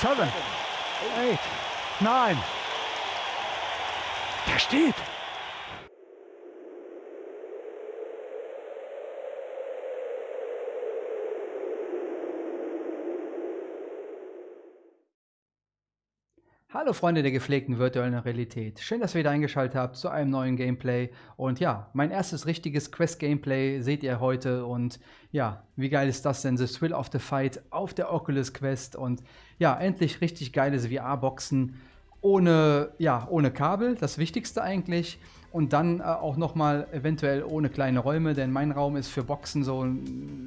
seven, eight, nine. Der steht. Hallo Freunde der gepflegten virtuellen Realität. Schön, dass ihr wieder eingeschaltet habt zu einem neuen Gameplay. Und ja, mein erstes richtiges Quest-Gameplay seht ihr heute. Und ja, wie geil ist das denn? The Thrill of the Fight auf der Oculus Quest. Und ja, endlich richtig geiles VR-Boxen ohne, ja, ohne Kabel, das Wichtigste eigentlich. Und dann äh, auch nochmal eventuell ohne kleine Räume, denn mein Raum ist für Boxen so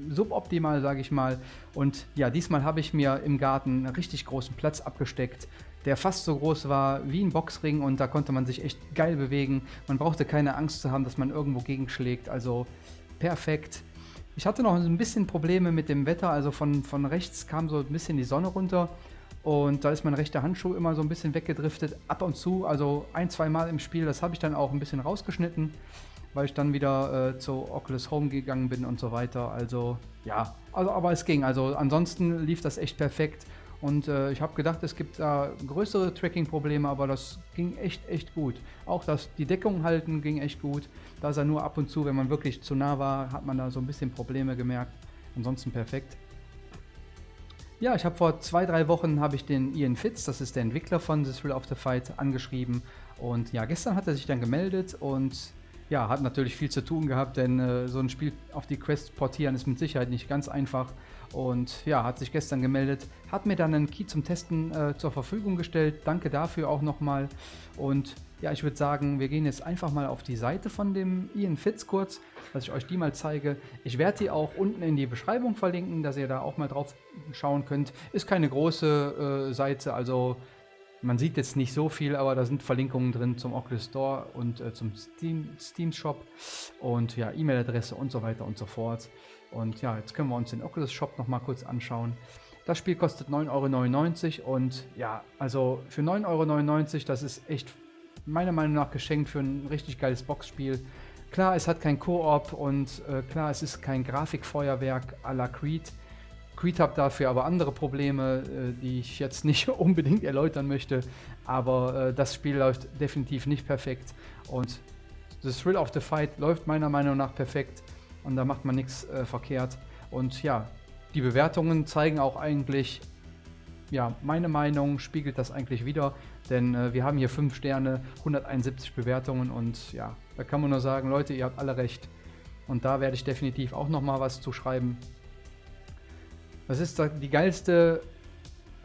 suboptimal, sage ich mal. Und ja, diesmal habe ich mir im Garten einen richtig großen Platz abgesteckt der fast so groß war wie ein Boxring und da konnte man sich echt geil bewegen. Man brauchte keine Angst zu haben, dass man irgendwo gegenschlägt, also perfekt. Ich hatte noch ein bisschen Probleme mit dem Wetter, also von, von rechts kam so ein bisschen die Sonne runter und da ist mein rechter Handschuh immer so ein bisschen weggedriftet, ab und zu, also ein, zwei Mal im Spiel. Das habe ich dann auch ein bisschen rausgeschnitten, weil ich dann wieder äh, zu Oculus Home gegangen bin und so weiter. Also ja, also, aber es ging. Also ansonsten lief das echt perfekt. Und äh, ich habe gedacht, es gibt da größere Tracking-Probleme, aber das ging echt, echt gut. Auch das, die Deckung halten ging echt gut. Da ist er nur ab und zu, wenn man wirklich zu nah war, hat man da so ein bisschen Probleme gemerkt. Ansonsten perfekt. Ja, ich habe vor zwei, drei Wochen habe ich den Ian Fitz, das ist der Entwickler von The Thrill of the Fight, angeschrieben. Und ja, gestern hat er sich dann gemeldet und ja, hat natürlich viel zu tun gehabt, denn äh, so ein Spiel auf die Quest portieren ist mit Sicherheit nicht ganz einfach. Und ja, hat sich gestern gemeldet, hat mir dann einen Key zum Testen äh, zur Verfügung gestellt. Danke dafür auch nochmal. Und ja, ich würde sagen, wir gehen jetzt einfach mal auf die Seite von dem Ian Fitz kurz, dass ich euch die mal zeige. Ich werde die auch unten in die Beschreibung verlinken, dass ihr da auch mal drauf schauen könnt. Ist keine große äh, Seite, also man sieht jetzt nicht so viel, aber da sind Verlinkungen drin zum Oculus Store und äh, zum Steam, Steam Shop und ja, E-Mail-Adresse und so weiter und so fort. Und ja, jetzt können wir uns den Oculus Shop noch mal kurz anschauen. Das Spiel kostet 9,99 Euro und ja, also für 9,99 Euro, das ist echt meiner Meinung nach geschenkt für ein richtig geiles Boxspiel. Klar, es hat kein Koop und äh, klar, es ist kein Grafikfeuerwerk à la Creed. Creed hat dafür aber andere Probleme, äh, die ich jetzt nicht unbedingt erläutern möchte. Aber äh, das Spiel läuft definitiv nicht perfekt. Und The Thrill of the Fight läuft meiner Meinung nach perfekt und da macht man nichts äh, verkehrt. Und ja, die Bewertungen zeigen auch eigentlich, ja, meine Meinung spiegelt das eigentlich wieder, denn äh, wir haben hier 5 Sterne, 171 Bewertungen und ja, da kann man nur sagen, Leute, ihr habt alle recht. Und da werde ich definitiv auch nochmal was zu schreiben. Das ist die geilste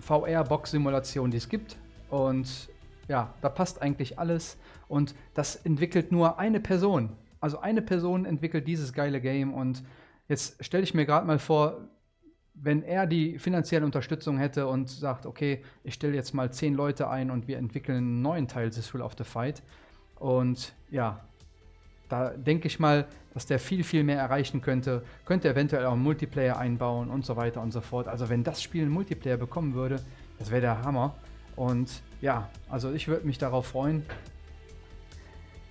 VR-Box-Simulation, die es gibt. Und ja, da passt eigentlich alles. Und das entwickelt nur eine Person. Also eine Person entwickelt dieses geile Game und jetzt stelle ich mir gerade mal vor, wenn er die finanzielle Unterstützung hätte und sagt, okay, ich stelle jetzt mal zehn Leute ein und wir entwickeln einen neuen Teil des Thrill of the Fight. Und ja, da denke ich mal, dass der viel, viel mehr erreichen könnte. Könnte eventuell auch Multiplayer einbauen und so weiter und so fort. Also wenn das Spiel einen Multiplayer bekommen würde, das wäre der Hammer. Und ja, also ich würde mich darauf freuen.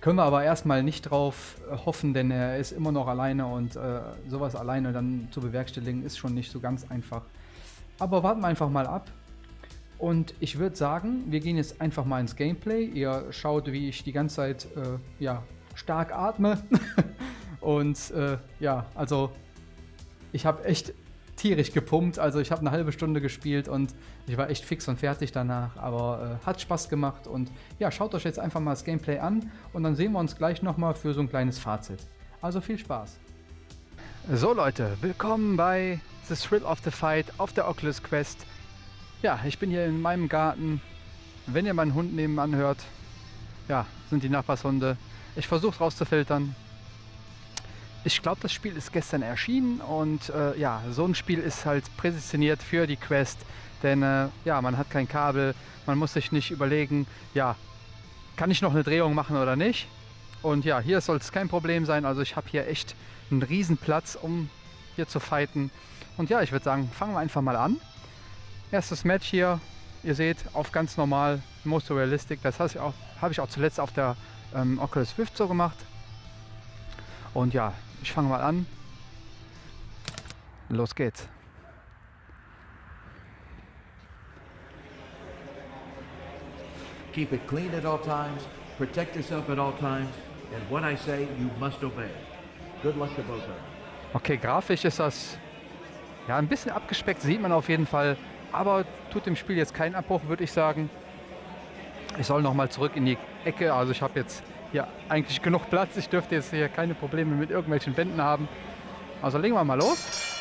Können wir aber erstmal nicht drauf äh, hoffen, denn er ist immer noch alleine und äh, sowas alleine dann zu bewerkstelligen ist schon nicht so ganz einfach. Aber warten wir einfach mal ab. Und ich würde sagen, wir gehen jetzt einfach mal ins Gameplay. Ihr schaut, wie ich die ganze Zeit äh, ja, stark atme. und äh, ja, also ich habe echt tierisch gepumpt. Also ich habe eine halbe Stunde gespielt und ich war echt fix und fertig danach. Aber äh, hat Spaß gemacht und ja, schaut euch jetzt einfach mal das Gameplay an und dann sehen wir uns gleich nochmal für so ein kleines Fazit. Also viel Spaß. So Leute, willkommen bei The Thrill of the Fight auf der Oculus Quest. Ja, ich bin hier in meinem Garten. Wenn ihr meinen Hund nebenan hört, ja, sind die Nachbarshunde. Ich versuche rauszufiltern, ich glaube, das Spiel ist gestern erschienen und äh, ja, so ein Spiel ist halt präsentiert für die Quest, denn äh, ja, man hat kein Kabel, man muss sich nicht überlegen, ja, kann ich noch eine Drehung machen oder nicht? Und ja, hier soll es kein Problem sein, also ich habe hier echt einen riesen Platz, um hier zu fighten. Und ja, ich würde sagen, fangen wir einfach mal an. Erstes Match hier, ihr seht, auf ganz normal, most realistic, das habe ich, auch zuletzt auf der ähm, Oculus Rift so gemacht. Und ja, ich fange mal an. Los geht's. keep it clean at all times, protect yourself at all times, and what I say, you must obey. Good luck to both of you. Okay, grafisch ist das ja ein bisschen abgespeckt, sieht man auf jeden Fall, aber tut dem Spiel jetzt keinen Abbruch, würde ich sagen. Ich soll noch mal zurück in die Ecke, also ich habe jetzt hier eigentlich genug Platz, ich dürfte jetzt hier keine Probleme mit irgendwelchen Wänden haben. Also legen wir mal los.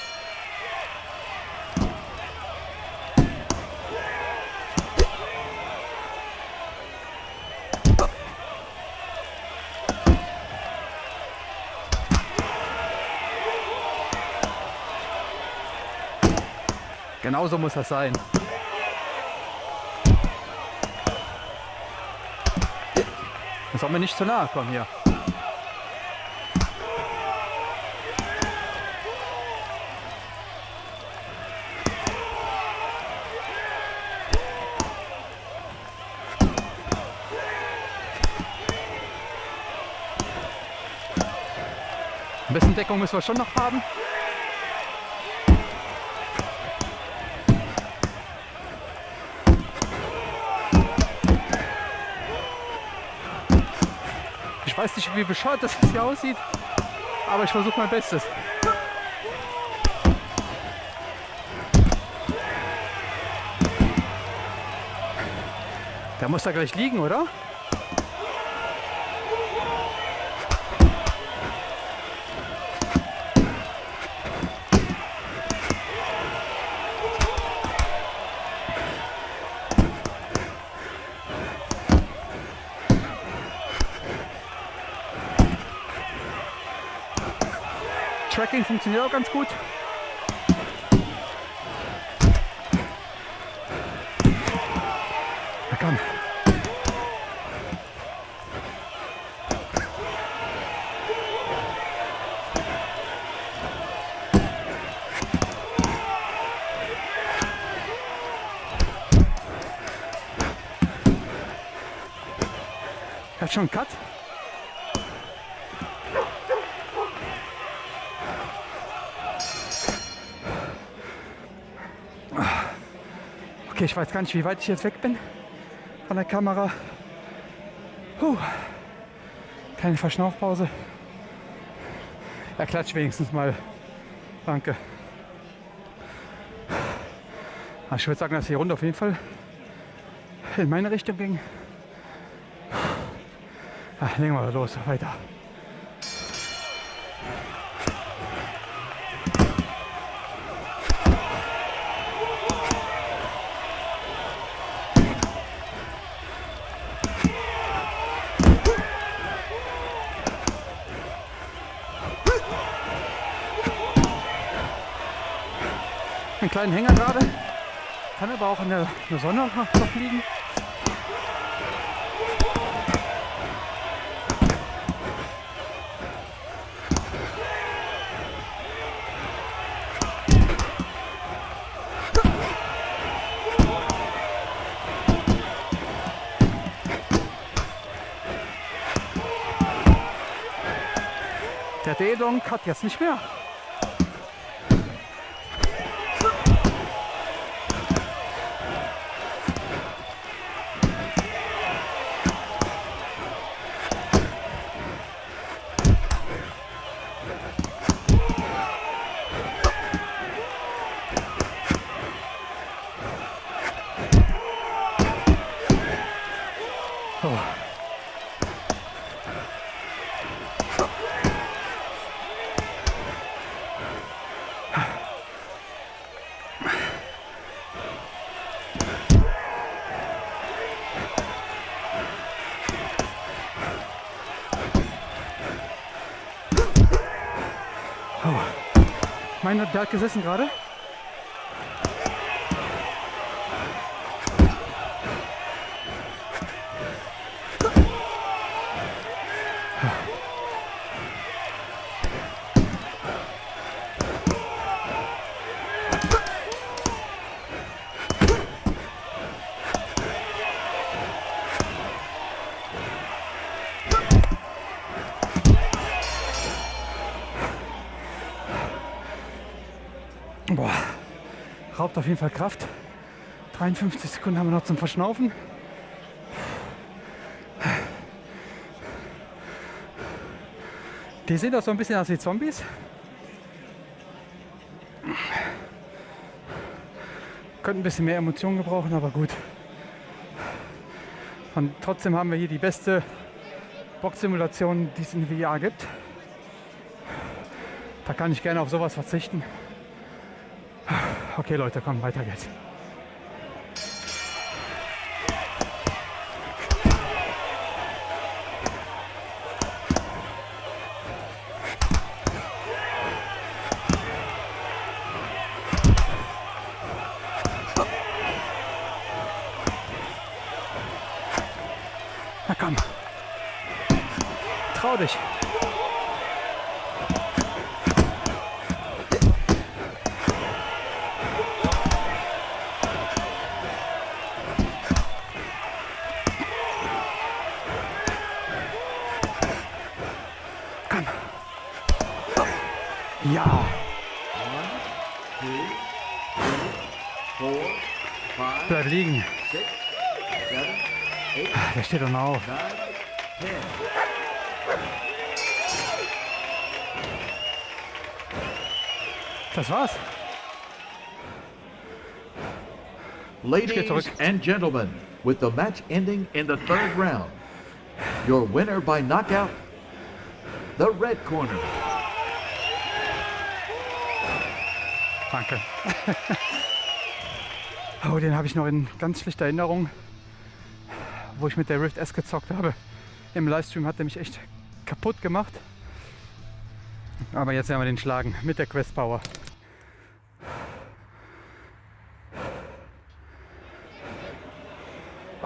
Genauso muss das sein. Das soll mir nicht zu nahe kommen hier. Ein bisschen Deckung müssen wir schon noch haben. Weiß nicht, wie bescheuert das hier aussieht, aber ich versuche mein Bestes. Der muss da gleich liegen, oder? Tracking funktioniert auch ganz gut. Na komm. Hat schon einen Cut. Okay, ich weiß gar nicht, wie weit ich jetzt weg bin von der Kamera. Puh. Keine Verschnaufpause. Er klatscht wenigstens mal. Danke. Ich würde sagen, dass die Runde auf jeden Fall in meine Richtung ging. Ach, legen wir los, weiter. Kleinen Hänger gerade. Kann aber auch in der, in der Sonne noch liegen. Der D-Donk hat jetzt nicht mehr. Meine, der hat gesessen gerade. habt auf jeden Fall Kraft. 53 Sekunden haben wir noch zum Verschnaufen. Die sehen doch so ein bisschen aus wie Zombies. Könnten ein bisschen mehr Emotionen gebrauchen, aber gut. Und trotzdem haben wir hier die beste Boxsimulation, die es in VR gibt. Da kann ich gerne auf sowas verzichten. Okay Leute, komm, weiter geht's. Na komm. Trau dich. Liegen. six, seven, eight, Der steht doch noch auf. Das war's. Ladies and gentlemen, with the match ending in the third round, your winner by knockout, the red corner. Danke. oh, den habe ich noch in ganz schlechter Erinnerung, wo ich mit der Rift S gezockt habe. Im Livestream hat er mich echt kaputt gemacht. Aber jetzt werden wir den schlagen mit der Quest Power.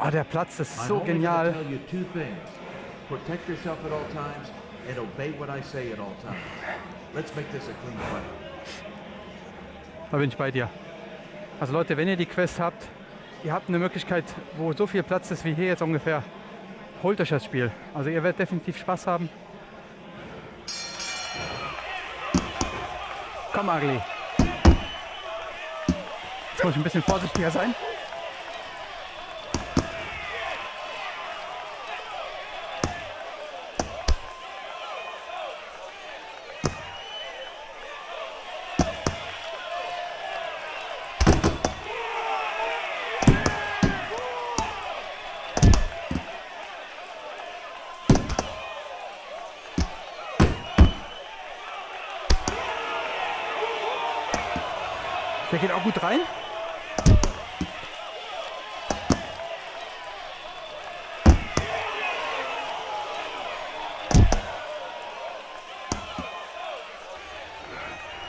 Oh, der Platz ist so genial. tell you two things. Protect yourself at all times and obey what I say at all times. Let's make this a clean fight. Da bin ich bei dir. Also Leute, wenn ihr die Quest habt, ihr habt eine Möglichkeit, wo so viel Platz ist wie hier jetzt ungefähr, holt euch das Spiel. Also ihr werdet definitiv Spaß haben. Komm, Agli. Jetzt muss ich ein bisschen vorsichtiger sein. Der geht auch gut rein.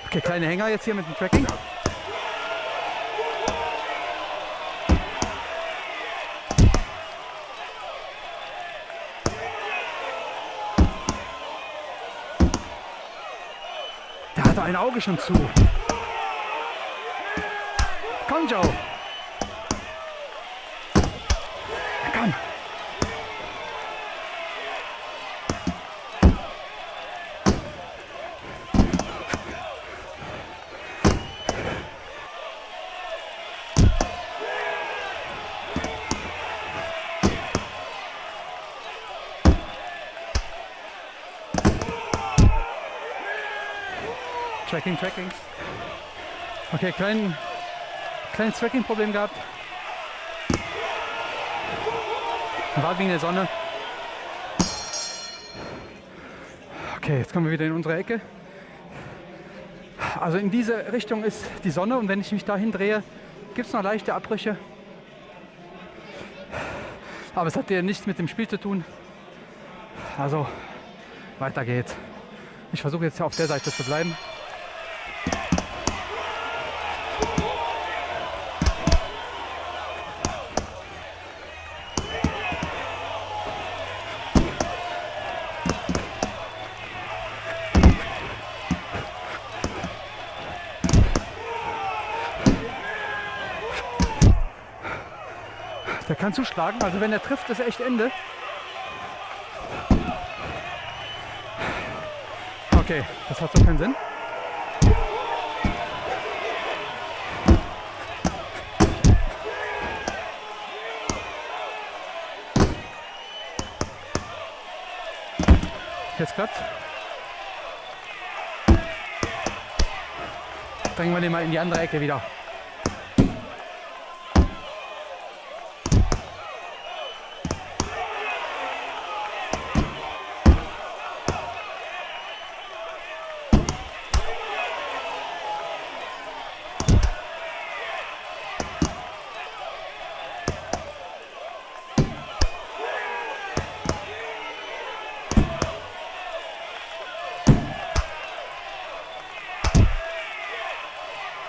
Okay, kleine Hänger jetzt hier mit dem Tracking. Der hatte ein Auge schon zu. Komm, Joe. Tracking, Tracking. Okay, klein, kleines Tracking-Problem gehabt. War wegen der Sonne. Okay, jetzt kommen wir wieder in unsere Ecke. Also in diese Richtung ist die Sonne und wenn ich mich dahin drehe, gibt es noch leichte Abbrüche. Aber es hat ja nichts mit dem Spiel zu tun. Also weiter geht's. Ich versuche jetzt auf der Seite zu bleiben. kann zuschlagen. Also wenn er trifft, ist echt Ende. Okay, das hat so keinen Sinn. Jetzt klappt. Bringen wir den mal in die andere Ecke wieder.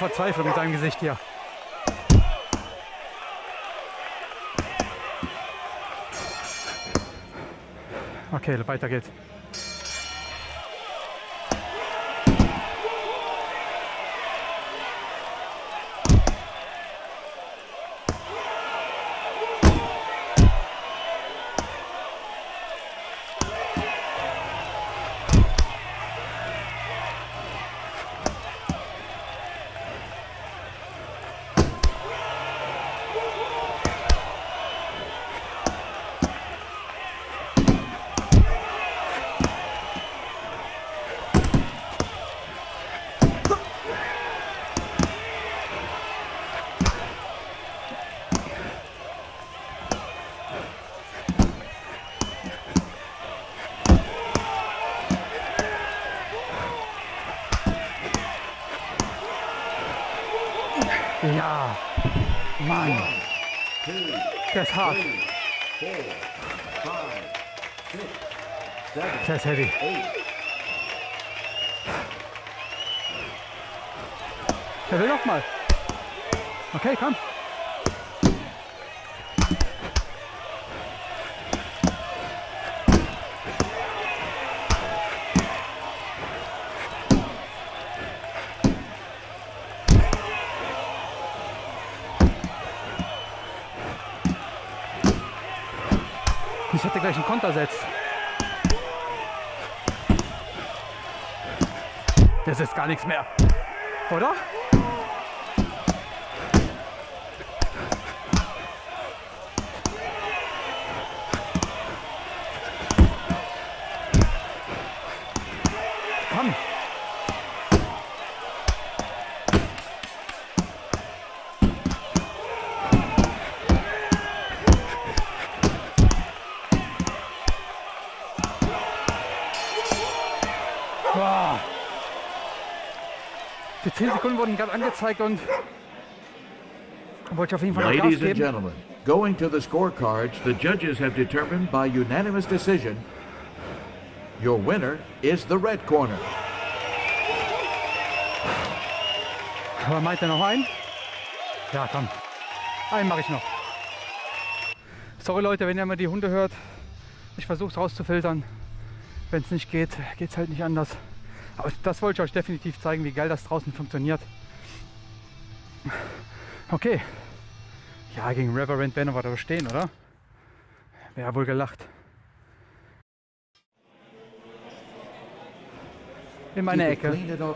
Verzweiflung mit seinem Gesicht hier. Okay, weiter geht's. Ja, Mann. Hart. Der ist heavy. Der will noch mal. Okay, komm. Ich hätte gleich einen Konter setzt. Das ist gar nichts mehr. Oder? Wurden gerade angezeigt und wollte ich auf jeden Fall noch Gas Ladies and geben. gentlemen, going to the scorecards, the judges have determined by unanimous decision your winner is the red corner. Aber meint er noch einen? Ja, komm. Einen mache ich noch. Sorry Leute, wenn ihr mal die Hunde hört. Ich versuche es rauszufiltern. Wenn es nicht geht, geht es halt nicht anders. Aber das wollte ich euch definitiv zeigen, wie geil das draußen funktioniert. Okay. Ja, gegen Reverend werden wir da stehen, oder? Wäre wohl gelacht. In meine Keep it Ecke. clean at all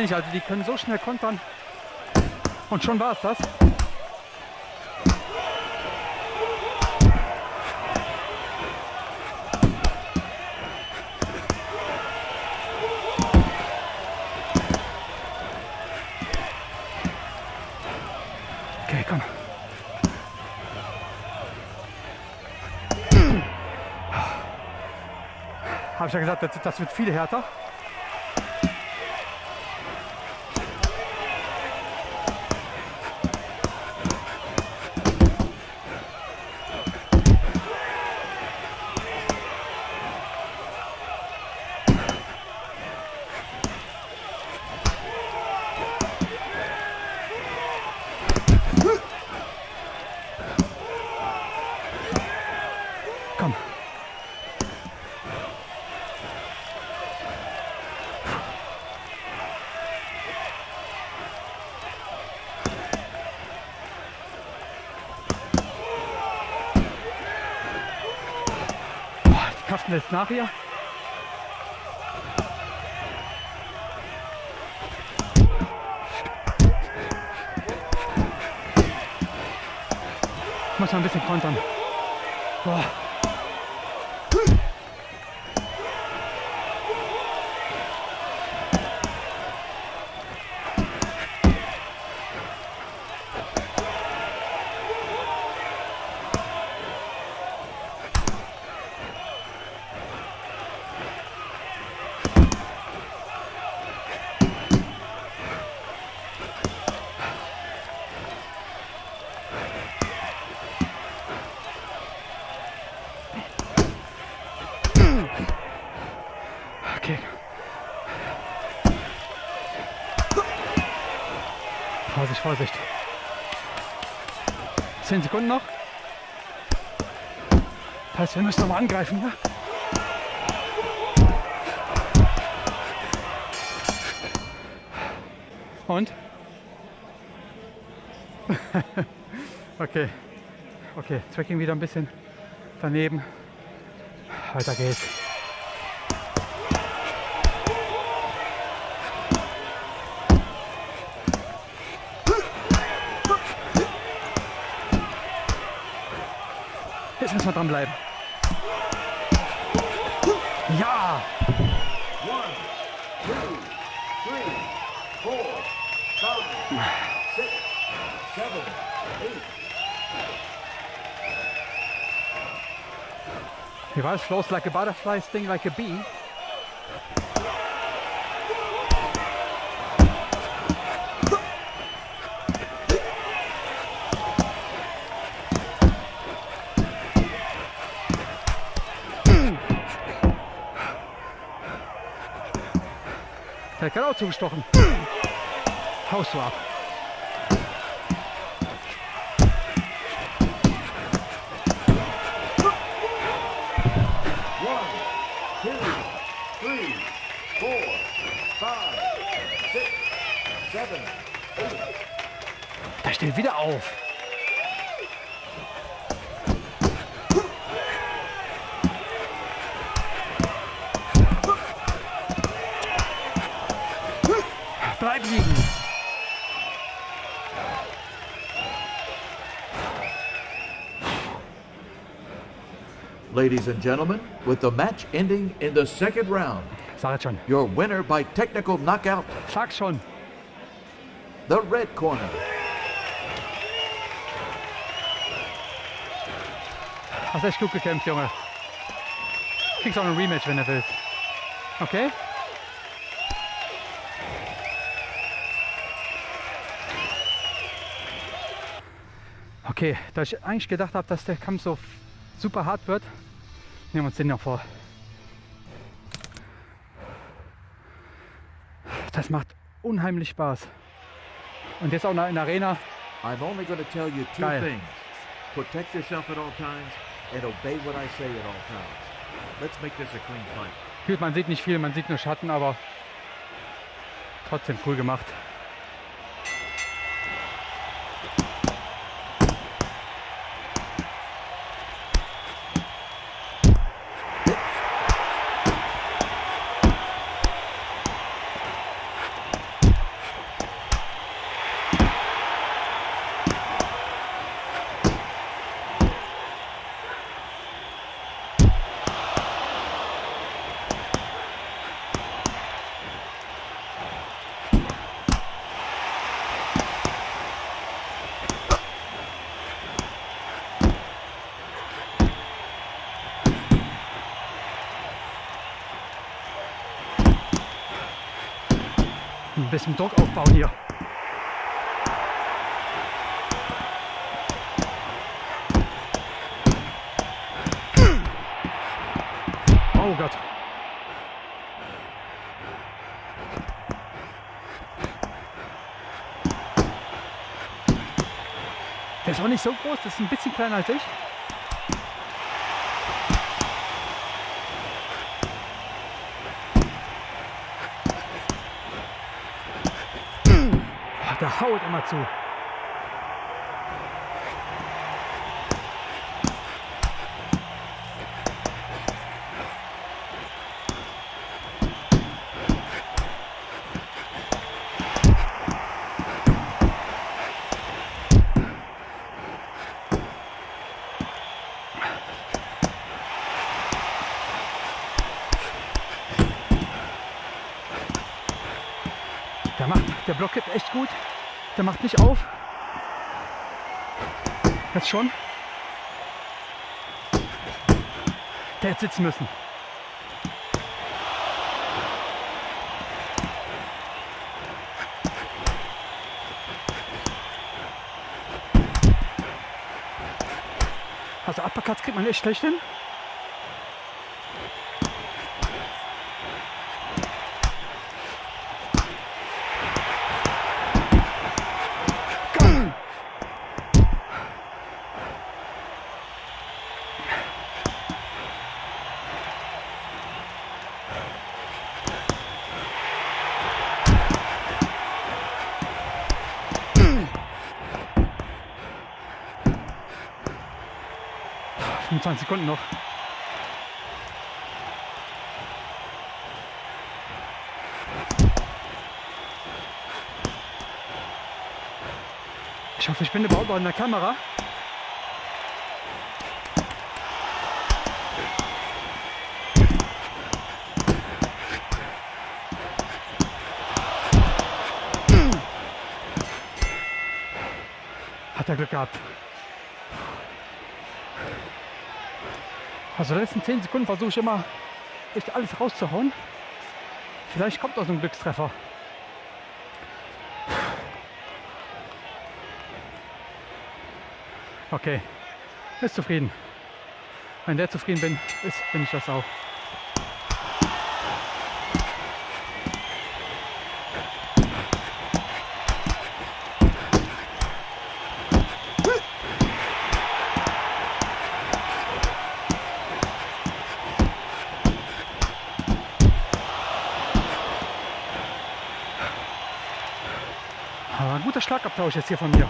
meine ich. Also die können so schnell kontern. Und schon war es das. Okay, komm. Habe ich ja gesagt, das, das wird viel härter. Lässt nach hier. Muss man ein bisschen kontern. 10 Sekunden noch. Das heißt, wir müssen nochmal angreifen. Ja? Und? okay. Okay, Tracking wieder ein bisschen daneben. Weiter geht's. Wir dranbleiben. Ja! One, two, three, four, five, six, seven, eight. Es? Flows like a butterfly, sting like a bee. Der hat gerade auch zugestochen. Haust du ab. Der steht wieder auf. Ladies and gentlemen, with the match ending in the second round, Sag your winner by technical knockout, Sag's the red corner. Hast echt gut gekämpft, Junge. Kriegst auch ein Rematch, wenn du willst. Okay? Okay, da ich eigentlich gedacht habe, dass der Kampf so super hart wird, nehmen wir uns den noch vor. Das macht unheimlich Spaß. Und jetzt auch noch in der Arena. I'm only going to tell you two Geil. things. Protect yourself at all times and obey what I say at all times. Let's make this a clean fight. Gut, man sieht nicht viel, man sieht nur Schatten, aber trotzdem cool gemacht. Ein bisschen Druck aufbauen hier. Oh Gott. Der ist auch nicht so groß, das ist ein bisschen kleiner als ich. Haut immer zu. Der der blockiert echt gut. Der macht nicht auf. Jetzt schon. Der hätte sitzen müssen. Also Uppercuts kriegt man echt schlecht hin. Fünfundzwanzig Sekunden noch. Ich hoffe, ich bin überhaupt in der Kamera. Hat er Glück gehabt. Also die letzten 10 Sekunden versuche ich immer echt alles rauszuhauen. Vielleicht kommt auch so ein Glückstreffer. Okay, ist zufrieden. Wenn der zufrieden bin, ist, bin ich das auch. Schlagabtausch jetzt hier von mir.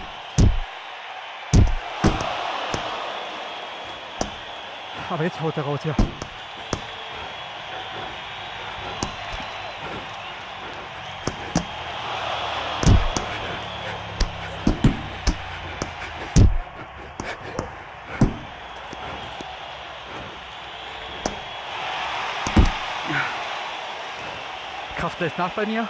Aber jetzt haut er raus hier. Kraft lässt nach bei mir.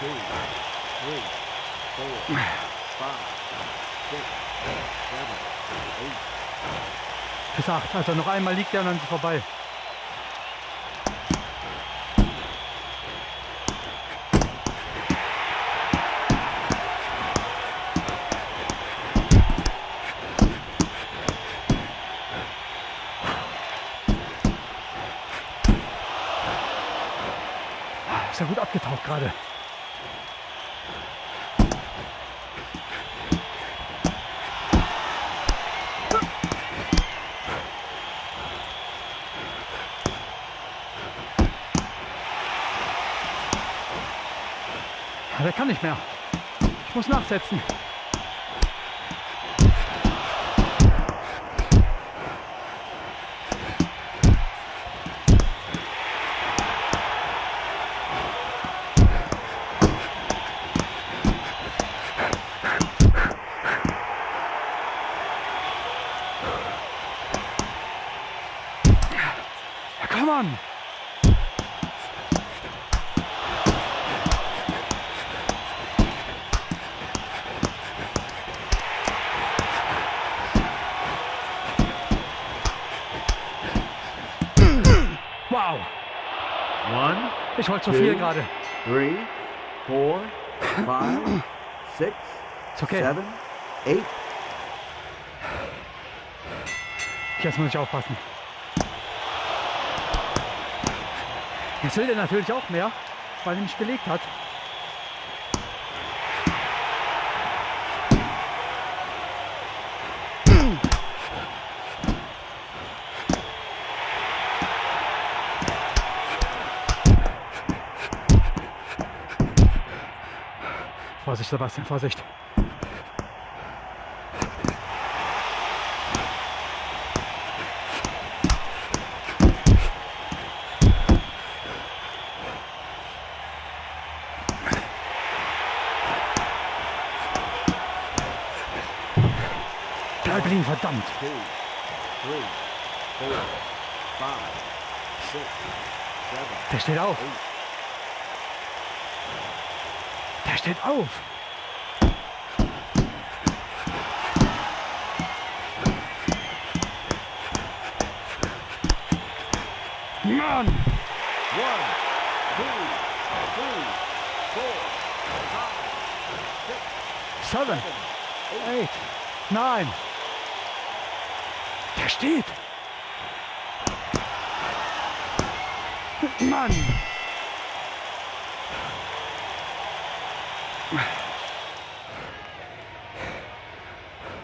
two, three, four, five, six, seven, Bis 8. Also noch einmal liegt er und dann ist vorbei. Ist ja gut abgetaucht gerade. Der kann nicht mehr. Ich muss nachsetzen. Ich wollte zu viel gerade. three, four, five, six, Ist okay. seven, eight. Jetzt muss ich aufpassen. Jetzt will der natürlich auch mehr, weil er mich gelegt hat. Vorsicht, Sebastian, Vorsicht. Bleib liegen, verdammt. Two, three, four, five, six, seven, Der steht auf. eight. Steht auf. Mann! One, two, three, four, five, six, Seven, eight, nine. Der steht. Mann!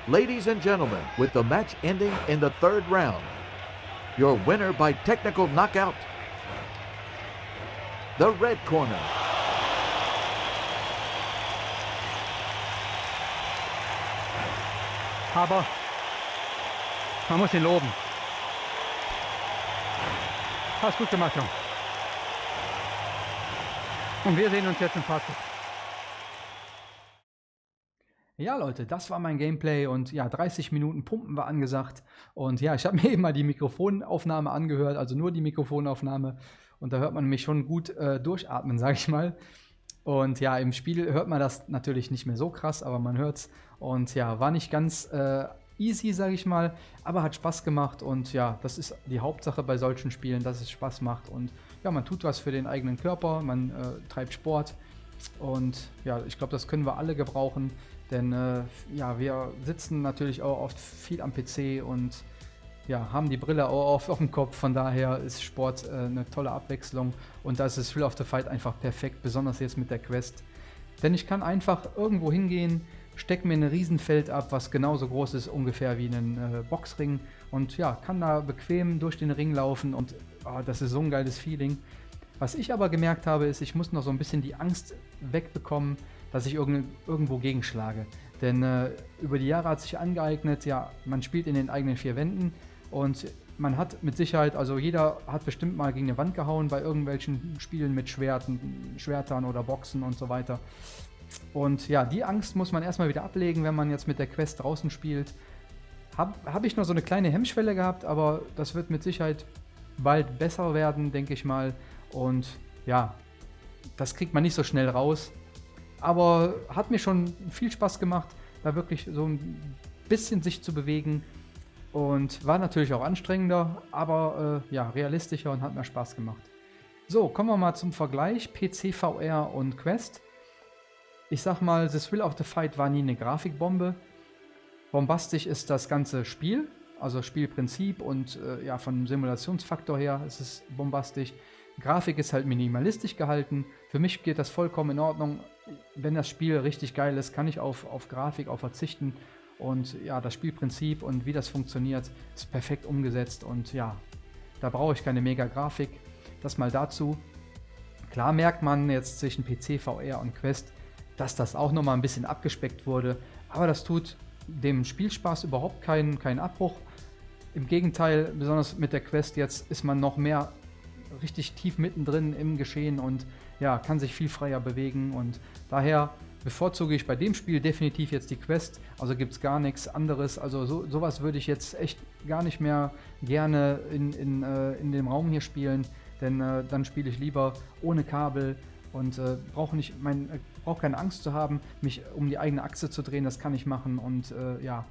Ladies and gentlemen, with the match ending in the third round, your winner by technical knockout, the red corner. Aber man muss ihn loben. Hast gut gemacht, Jung. Und wir sehen uns jetzt im Fazit. Ja, Leute, das war mein Gameplay und ja, 30 Minuten Pumpen war angesagt. Und ja, ich habe mir eben mal die Mikrofonaufnahme angehört, also nur die Mikrofonaufnahme. Und da hört man mich schon gut äh, durchatmen, sage ich mal. Und ja, im Spiel hört man das natürlich nicht mehr so krass, aber man hört's. Und ja, war nicht ganz äh, easy, sage ich mal, aber hat Spaß gemacht. Und ja, das ist die Hauptsache bei solchen Spielen, dass es Spaß macht. Und ja, man tut was für den eigenen Körper, man äh, treibt Sport. Und ja, ich glaube, das können wir alle gebrauchen. Denn äh, ja, wir sitzen natürlich auch oft viel am PC und ja, haben die Brille auch auf, auf dem Kopf. Von daher ist Sport äh, eine tolle Abwechslung und da ist das Thrill of the Fight einfach perfekt, besonders jetzt mit der Quest. Denn ich kann einfach irgendwo hingehen, stecke mir ein Riesenfeld ab, was genauso groß ist ungefähr wie ein äh, Boxring und ja, kann da bequem durch den Ring laufen und oh, das ist so ein geiles Feeling. Was ich aber gemerkt habe, ist, ich muss noch so ein bisschen die Angst wegbekommen, dass ich irgend, irgendwo gegenschlage. Denn äh, über die Jahre hat sich angeeignet, ja, man spielt in den eigenen vier Wänden und man hat mit Sicherheit, also jeder hat bestimmt mal gegen eine Wand gehauen bei irgendwelchen Spielen mit Schwerten, Schwertern oder Boxen und so weiter. Und ja, die Angst muss man erstmal wieder ablegen, wenn man jetzt mit der Quest draußen spielt. Habe hab ich noch so eine kleine Hemmschwelle gehabt, aber das wird mit Sicherheit bald besser werden, denke ich mal. Und ja, das kriegt man nicht so schnell raus. Aber hat mir schon viel Spaß gemacht, da wirklich so ein bisschen sich zu bewegen. Und war natürlich auch anstrengender, aber äh, ja, realistischer und hat mir Spaß gemacht. So, kommen wir mal zum Vergleich PC, VR und Quest. Ich sag mal, The Thrill of the Fight war nie eine Grafikbombe. Bombastisch ist das ganze Spiel, also Spielprinzip und äh, ja, von Simulationsfaktor her ist es bombastisch. Grafik ist halt minimalistisch gehalten. Für mich geht das vollkommen in Ordnung. Wenn das Spiel richtig geil ist, kann ich auf, auf Grafik auch verzichten. Und ja, das Spielprinzip und wie das funktioniert, ist perfekt umgesetzt. Und ja, da brauche ich keine Mega-Grafik. Das mal dazu. Klar merkt man jetzt zwischen PC, VR und Quest, dass das auch nochmal ein bisschen abgespeckt wurde. Aber das tut dem Spielspaß überhaupt keinen, keinen Abbruch. Im Gegenteil, besonders mit der Quest jetzt ist man noch mehr richtig tief mittendrin im Geschehen und ja, kann sich viel freier bewegen. Und daher bevorzuge ich bei dem Spiel definitiv jetzt die Quest, also gibt es gar nichts anderes, also so, sowas würde ich jetzt echt gar nicht mehr gerne in, in, äh, in dem Raum hier spielen, denn äh, dann spiele ich lieber ohne Kabel und äh, brauche äh, brauche keine Angst zu haben, mich um die eigene Achse zu drehen, das kann ich machen und äh, ja,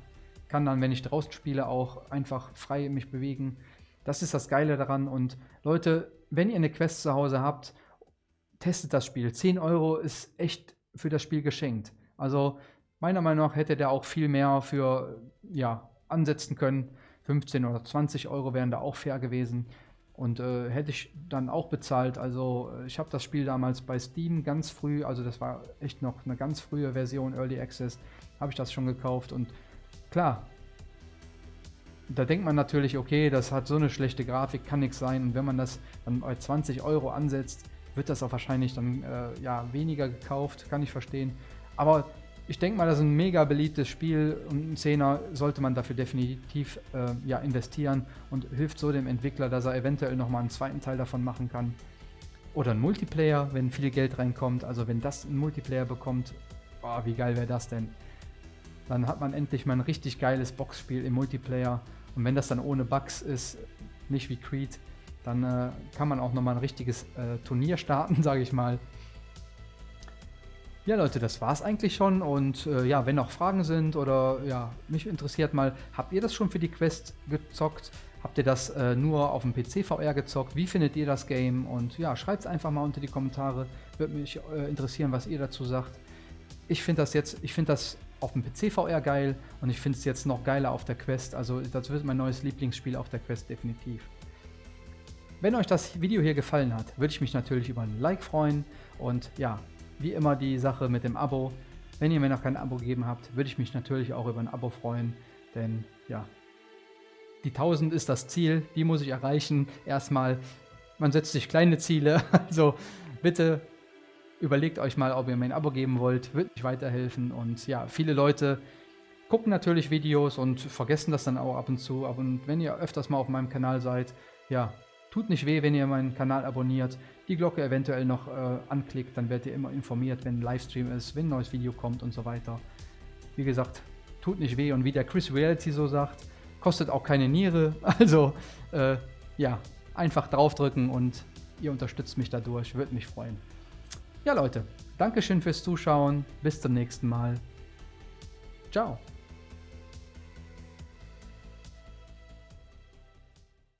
kann dann, wenn ich draußen spiele, auch einfach frei mich bewegen. Das ist das Geile daran und Leute, wenn ihr eine Quest zu Hause habt, testet das Spiel. 10 Euro ist echt für das Spiel geschenkt. Also meiner Meinung nach hätte der auch viel mehr für ja, ansetzen können. 15 oder 20 Euro wären da auch fair gewesen. Und äh, hätte ich dann auch bezahlt. Also äh, ich habe das Spiel damals bei Steam ganz früh, also das war echt noch eine ganz frühe Version, Early Access, habe ich das schon gekauft. Und klar, da denkt man natürlich, okay, das hat so eine schlechte Grafik, kann nichts sein. Und wenn man das dann bei 20 Euro ansetzt, wird das auch wahrscheinlich dann äh, ja, weniger gekauft, kann ich verstehen. Aber ich denke mal, das ist ein mega beliebtes Spiel und ein Zehner sollte man dafür definitiv äh, ja, investieren und hilft so dem Entwickler, dass er eventuell nochmal einen zweiten Teil davon machen kann. Oder ein Multiplayer, wenn viel Geld reinkommt. Also wenn das ein Multiplayer bekommt, boah, wie geil wäre das denn? Dann hat man endlich mal ein richtig geiles Boxspiel im Multiplayer. Und wenn das dann ohne Bugs ist, nicht wie Creed, dann äh, kann man auch nochmal ein richtiges äh, Turnier starten, sage ich mal. Ja, Leute, das war's eigentlich schon. Und äh, ja, wenn noch Fragen sind oder ja, mich interessiert mal, habt ihr das schon für die Quest gezockt? Habt ihr das äh, nur auf dem PC VR gezockt? Wie findet ihr das Game? Und ja, schreibt es einfach mal unter die Kommentare. Würde mich äh, interessieren, was ihr dazu sagt. Ich finde das jetzt, ich finde das auf dem PC VR geil und ich finde es jetzt noch geiler auf der Quest. Also das wird mein neues Lieblingsspiel auf der Quest definitiv. Wenn euch das Video hier gefallen hat, würde ich mich natürlich über ein Like freuen und ja, wie immer die Sache mit dem Abo. Wenn ihr mir noch kein Abo gegeben habt, würde ich mich natürlich auch über ein Abo freuen, denn ja, die 1000 ist das Ziel, die muss ich erreichen. Erstmal, man setzt sich kleine Ziele, also bitte überlegt euch mal, ob ihr mir ein Abo geben wollt, wird mich weiterhelfen und ja, viele Leute gucken natürlich Videos und vergessen das dann auch ab und zu, und wenn ihr öfters mal auf meinem Kanal seid, ja, Tut nicht weh, wenn ihr meinen Kanal abonniert, die Glocke eventuell noch äh, anklickt, dann werdet ihr immer informiert, wenn ein Livestream ist, wenn ein neues Video kommt und so weiter. Wie gesagt, tut nicht weh und wie der Chris Reality so sagt, kostet auch keine Niere. Also äh, ja, einfach draufdrücken und ihr unterstützt mich dadurch, würde mich freuen. Ja Leute, Dankeschön fürs Zuschauen, bis zum nächsten Mal. Ciao.